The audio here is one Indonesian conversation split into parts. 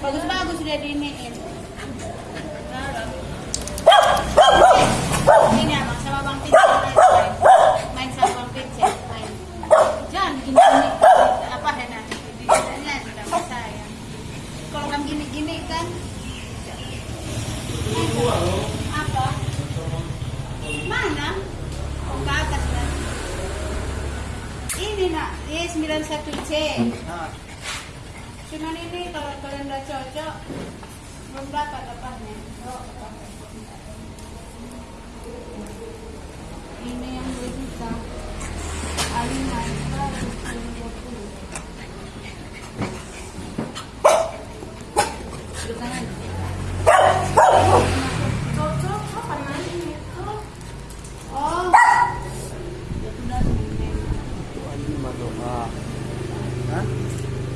Bagus-bagus dia diiniin. Ini abang sama bang Pincel main, main sama bang Pincel main. Jangan gini-gini apa? Ditanya sama saya. Kalau kamu gini-gini kan apa? Mana? Oh, ke atas kan? Ini nak, ini 91C. Cuman ini kalau kalian udah cocok, belum dapat apanya. Ini yang 2 juta. Alina? Oh, itu lima doa Hah?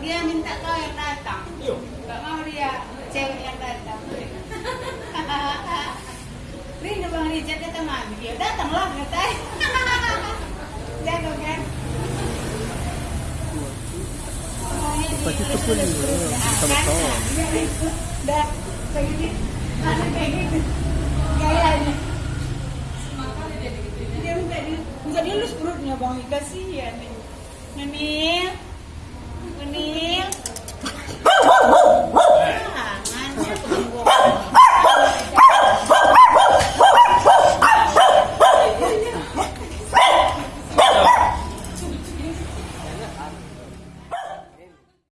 Dia minta kau yang datang. Nggak mau dia cewek yang datang. Rindu bang Rijat kata mami dia datanglah kata. Jago kan? Lima Sama-sama Dah, kayak. Ada kayak gitu. Gayanya. Dia minta di, minta dilus perutnya bang, kasihan nih. Nani, วันนี้